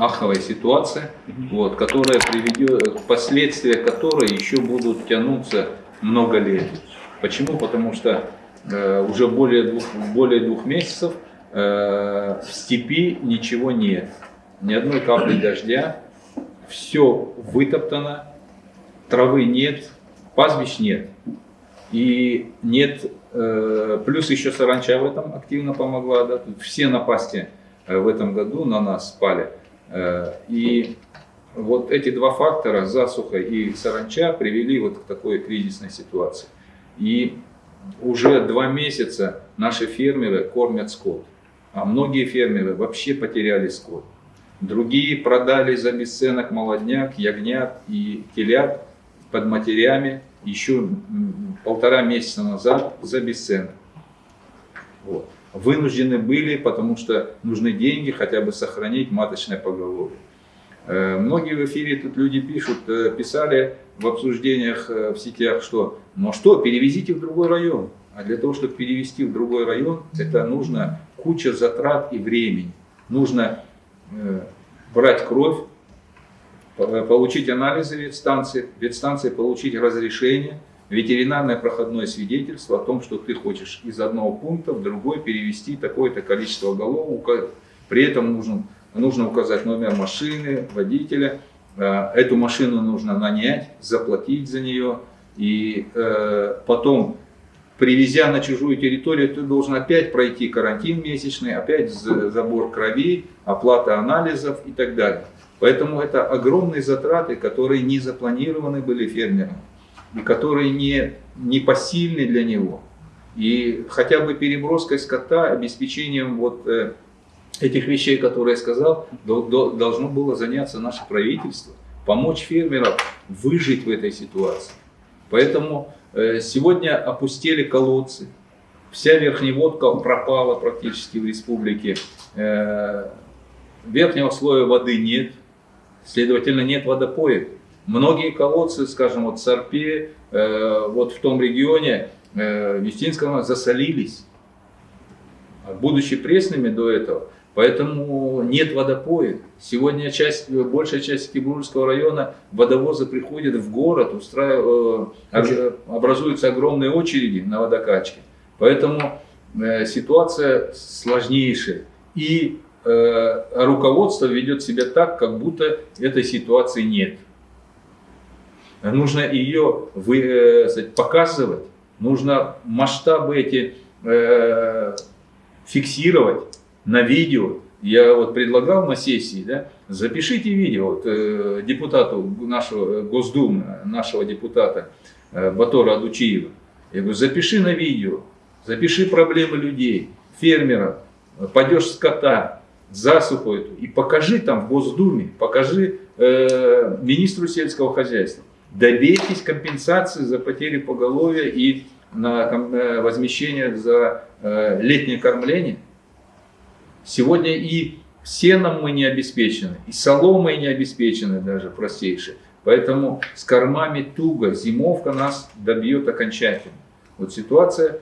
аховая ситуация, вот, которая приведет, последствия которой еще будут тянуться много лет. Почему? Потому что э, уже более двух, более двух месяцев э, в степи ничего нет. Ни одной капли дождя, все вытоптано, травы нет, пастбищ нет. И нет, э, плюс еще саранча в этом активно помогла, да, все напасти э, в этом году на нас спали. Э, и вот эти два фактора, засуха и саранча, привели вот к такой кризисной ситуации. И уже два месяца наши фермеры кормят скот, а многие фермеры вообще потеряли скот. Другие продали за бесценок молодняк, ягнят и телят под матерями еще полтора месяца назад за бесценок. Вот. Вынуждены были, потому что нужны деньги, хотя бы сохранить маточное поголовье. Э, многие в эфире тут люди пишут, э, писали в обсуждениях э, в сетях, что ну что, перевезите в другой район. А для того, чтобы перевести в другой район, это нужно куча затрат и времени. Нужно брать кровь, получить анализы ветстанции, ветстанции получить разрешение, ветеринарное проходное свидетельство о том, что ты хочешь из одного пункта в другой перевести такое-то количество голов. При этом нужно, нужно указать номер машины, водителя. Э, эту машину нужно нанять, заплатить за нее. И э, потом, привезя на чужую территорию, ты должен опять пройти карантин месячный, опять забор крови, оплата анализов и так далее. Поэтому это огромные затраты, которые не запланированы были фермером и которые не, не посильны для него. И хотя бы переброской скота, обеспечением вот э, этих вещей, которые я сказал, до, до, должно было заняться наше правительство, помочь фермерам выжить в этой ситуации. Поэтому э, сегодня опустили колодцы, вся верхневодка пропала практически в республике, э, верхнего слоя воды нет, следовательно нет водопоев. Многие колодцы, скажем, вот Сарпе, э, вот в том регионе, э, Вестинского, засолились, будучи пресными до этого. Поэтому нет водопоя. Сегодня часть, большая часть Кибурского района водовозы приходят в город, устраивают, э, образуются огромные очереди на водокачке. Поэтому э, ситуация сложнейшая. И э, руководство ведет себя так, как будто этой ситуации нет. Нужно ее вы, э, показывать, нужно масштабы эти э, фиксировать на видео. Я вот предлагал на сессии, да, запишите видео вот, э, депутату нашего э, Госдумы, нашего депутата э, Батора Адучиева. Я говорю, запиши на видео, запиши проблемы людей, фермеров, падеж скота, засуху эту, и покажи там в Госдуме, покажи э, министру сельского хозяйства добейтесь компенсации за потери поголовья и на э, возмещение за э, летнее кормление. Сегодня и сеном мы не обеспечены, и соломой не обеспечены даже простейшие. Поэтому с кормами туго, зимовка нас добьет окончательно. Вот ситуация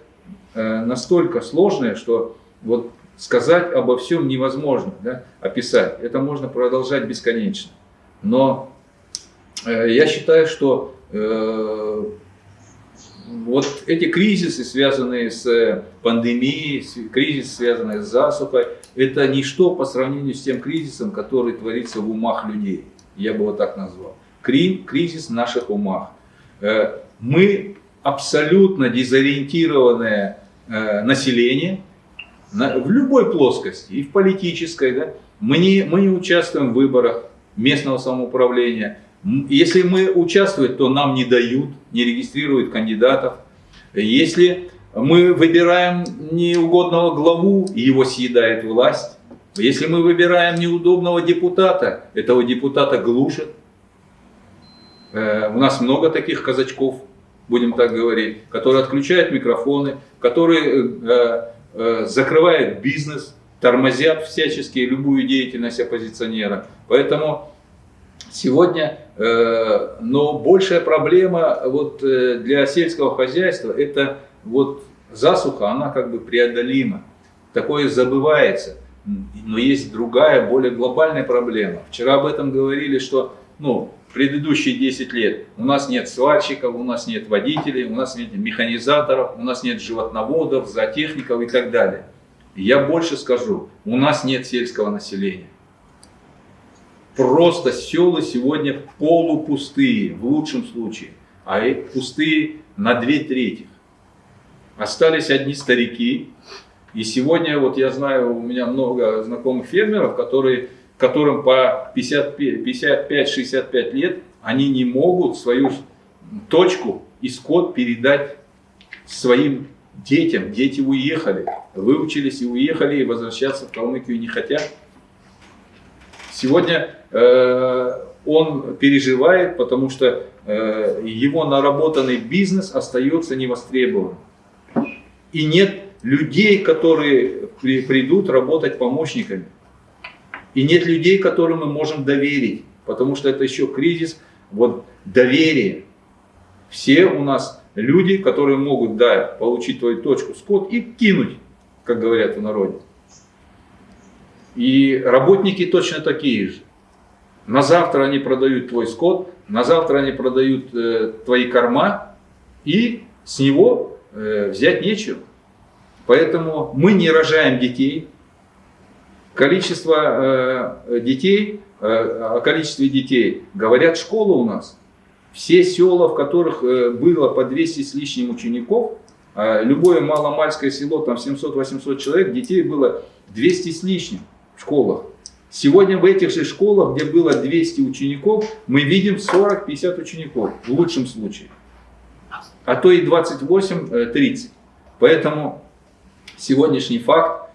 э, настолько сложная, что вот сказать обо всем невозможно, да, описать. Это можно продолжать бесконечно. Но я считаю, что э, вот эти кризисы, связанные с пандемией, кризис, связанный с засухой, это ничто по сравнению с тем кризисом, который творится в умах людей. Я бы вот так назвал. Кризис в наших умах. Э, мы абсолютно дезориентированное население в любой плоскости, и в политической. Да? Мы, не, мы не участвуем в выборах местного самоуправления, если мы участвуем, то нам не дают, не регистрируют кандидатов. Если мы выбираем неугодного главу, его съедает власть. Если мы выбираем неудобного депутата, этого депутата глушат. Э, у нас много таких казачков, будем так говорить, которые отключают микрофоны, которые э, э, закрывают бизнес, тормозят всячески любую деятельность оппозиционера. Поэтому Сегодня, э, но большая проблема вот э, для сельского хозяйства это вот засуха, она как бы преодолима. Такое забывается. но есть другая, более глобальная проблема. Вчера об этом говорили, что ну, предыдущие 10 лет у нас нет сварщиков, у нас нет водителей, у нас нет механизаторов, у нас нет животноводов, зоотехников и так далее. Я больше скажу, у нас нет сельского населения. Просто села сегодня полупустые, в лучшем случае, а пустые на две трети. Остались одни старики. И сегодня, вот я знаю, у меня много знакомых фермеров, которые которым по 55-65 лет, они не могут свою точку и скот передать своим детям. Дети уехали, выучились и уехали, и возвращаться в Калмыкию не хотят. Сегодня э, он переживает, потому что э, его наработанный бизнес остается невостребованным. И нет людей, которые при, придут работать помощниками. И нет людей, которым мы можем доверить, потому что это еще кризис вот, доверия. Все у нас люди, которые могут да, получить твою точку скот и кинуть, как говорят в народе. И работники точно такие же. На завтра они продают твой скот, на завтра они продают э, твои корма, и с него э, взять нечего. Поэтому мы не рожаем детей, Количество э, детей, э, о количестве детей говорят школы у нас. Все села, в которых э, было по 200 с лишним учеников, э, любое маломальское село, там 700-800 человек, детей было 200 с лишним школах. Сегодня в этих же школах, где было 200 учеников, мы видим 40-50 учеников, в лучшем случае. А то и 28-30. Поэтому сегодняшний факт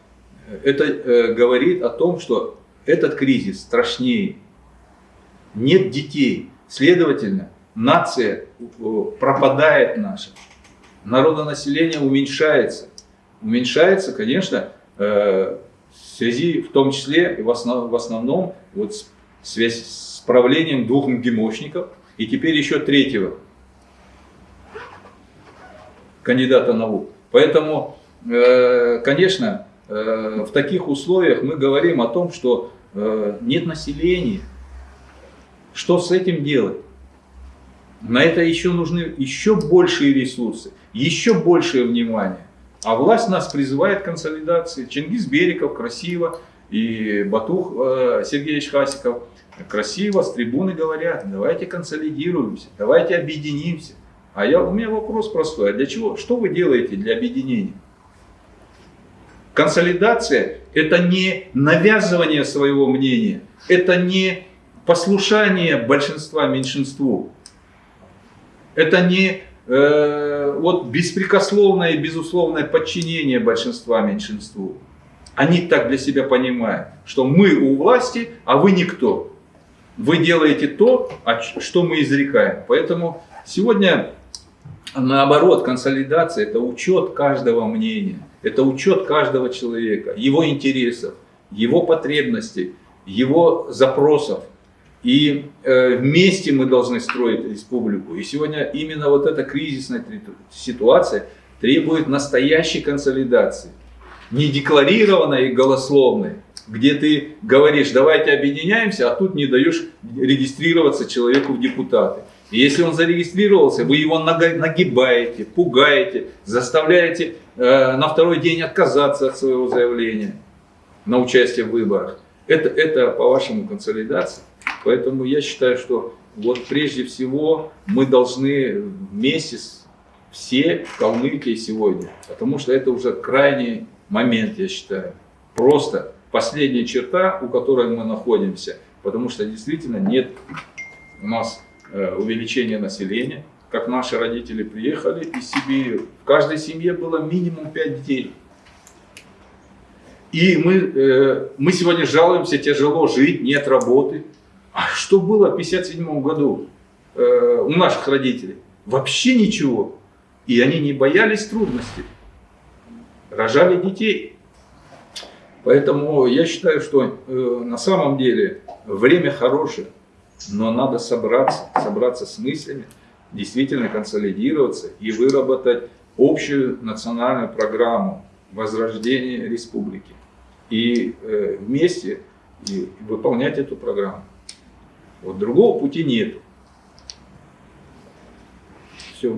это э, говорит о том, что этот кризис страшнее. Нет детей. Следовательно, нация э, пропадает наша. Народонаселение уменьшается. Уменьшается, конечно, э, в связи в том числе и в, основ, в основном вот связь с правлением двух МГИМОшников и теперь еще третьего кандидата наук. Поэтому, конечно, Э, в таких условиях мы говорим о том, что э, нет населения. Что с этим делать? На это еще нужны еще большие ресурсы, еще большее внимание. А власть нас призывает к консолидации. Чингис Бериков красиво и Батух э, Сергеевич Хасиков красиво с трибуны говорят, давайте консолидируемся, давайте объединимся. А я, у меня вопрос простой, а для чего, что вы делаете для объединения? Консолидация – это не навязывание своего мнения, это не послушание большинства меньшинству, это не э, вот беспрекословное и безусловное подчинение большинства меньшинству. Они так для себя понимают, что мы у власти, а вы никто. Вы делаете то, что мы изрекаем. Поэтому сегодня наоборот консолидация – это учет каждого мнения. Это учет каждого человека, его интересов, его потребностей, его запросов. И э, вместе мы должны строить республику. И сегодня именно вот эта кризисная ситуация требует настоящей консолидации. Не декларированной и голословной, где ты говоришь, давайте объединяемся, а тут не даешь регистрироваться человеку в депутаты. И если он зарегистрировался, вы его нагибаете, пугаете, заставляете э, на второй день отказаться от своего заявления на участие в выборах. Это, это по-вашему консолидация. Поэтому я считаю, что вот прежде всего мы должны вместе с все в Калмыкии сегодня, потому что это уже крайний момент, я считаю. Просто последняя черта, у которой мы находимся, потому что действительно нет у нас Э, увеличение населения, как наши родители приехали из Сибири, в каждой семье было минимум 5 детей. И мы, э, мы сегодня жалуемся, тяжело жить, нет работы. Что было в 1957 году э, у наших родителей? Вообще ничего. И они не боялись трудностей. Рожали детей. Поэтому я считаю, что на самом деле время хорошее но надо собраться, собраться с мыслями, действительно консолидироваться и выработать общую национальную программу возрождения республики. и э, вместе и выполнять эту программу. Вот другого пути нет. Все.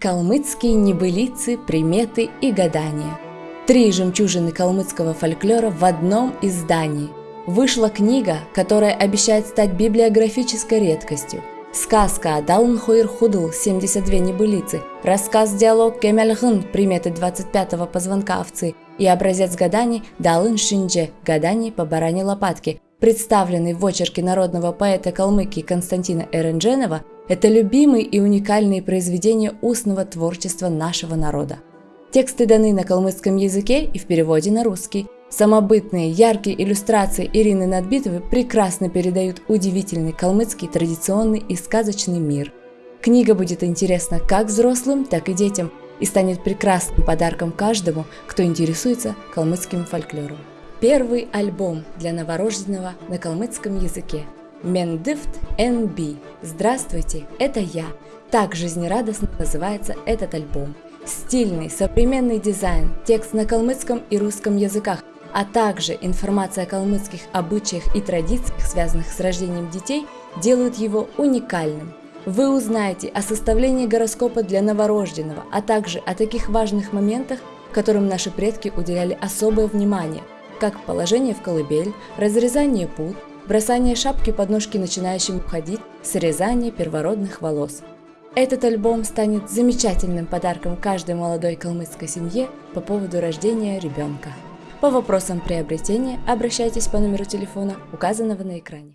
Калмыцкие небылицы, приметы и гадания. Три жемчужины калмыцкого фольклора в одном издании. Вышла книга, которая обещает стать библиографической редкостью. Сказка Далн Хуир Худл 72 небылицы, рассказ-диалог Кемельгын приметы 25-го позвонка овцы и образец гаданий Далын Шиндже гаданий по баране лопатки, представленный в очерке народного поэта Калмыкии Константина Эрендженова, это любимые и уникальные произведения устного творчества нашего народа. Тексты даны на калмыцком языке и в переводе на русский. Самобытные, яркие иллюстрации Ирины Надбитовой прекрасно передают удивительный калмыцкий традиционный и сказочный мир. Книга будет интересна как взрослым, так и детям и станет прекрасным подарком каждому, кто интересуется калмыцким фольклором. Первый альбом для новорожденного на калмыцком языке. Мендифт NB. Здравствуйте, это я. Так жизнерадостно называется этот альбом. Стильный, современный дизайн, текст на калмыцком и русском языках, а также информация о калмыцких обычаях и традициях, связанных с рождением детей, делают его уникальным. Вы узнаете о составлении гороскопа для новорожденного, а также о таких важных моментах, которым наши предки уделяли особое внимание, как положение в колыбель, разрезание пут, бросание шапки под ножки начинающим ходить, срезание первородных волос. Этот альбом станет замечательным подарком каждой молодой калмыцкой семье по поводу рождения ребенка. По вопросам приобретения обращайтесь по номеру телефона, указанного на экране.